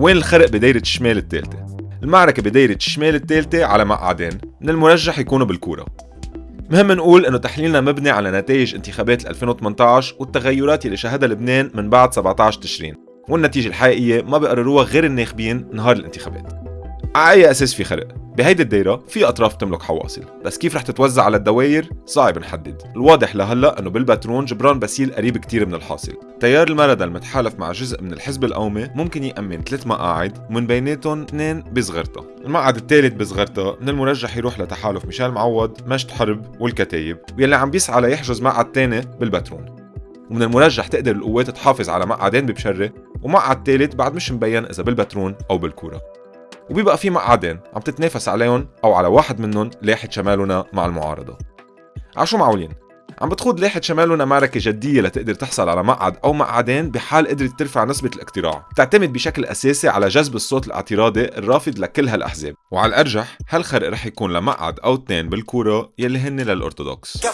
وين الخرق بدايرة الشمال الثالثة المعركة بدايرة الشمال الثالثة على مقعدين من المرجح يكونوا بالكورة. مهم نقول إنه تحليلنا مبني على نتائج انتخابات 2018 والتغيرات اللي شهدها لبنان من بعد 17 تشرين والنتيجة الحقيقية ما بيقرروها غير الناخبين نهار الانتخابات. على أي أساس في خرق؟ بهيدي الدايرة في أطراف تملك حواصل بس كيف رح تتوزع على الدواير صعب نحدد. الواضح لهلأ أنه بالباترون جبران باسيل قريب كتير من الحاصل. تيار المردة المتحالف مع جزء من الحزب القومي ممكن يأمن ثلاث مقاعد ومن بيناتهم اثنين بصغرتا المقعد الثالث بصغرتا من المرجح يروح لتحالف ميشيل معوض مجد حرب والكتايب واللي عم بيسعى ليحجز مقعد ثاني بالباترون. ومن المرجح تقدر القوات تحافظ على مقعدين ببشرة ومقعد ثالث بعد مش مبين إذا بالباترون أو بالكورة. وبيبقى في مقعدين عم تتنافس عليهم أو على واحد منهم لاحة شمالنا مع المعارضة. عشو معقولين عم بتخوض لاحة شمالنا معركة جدية لتقدر تحصل على مقعد أو مقعدين بحال قدرت ترفع نسبة الاقتراع. بتعتمد بشكل أساسي على جذب الصوت الاعتراضي الرافض لكل هالأحزاب. وعلى الأرجح هالخرق رح يكون لمقعد أو اثنين بالكورة يلي هن للأرثوذكس.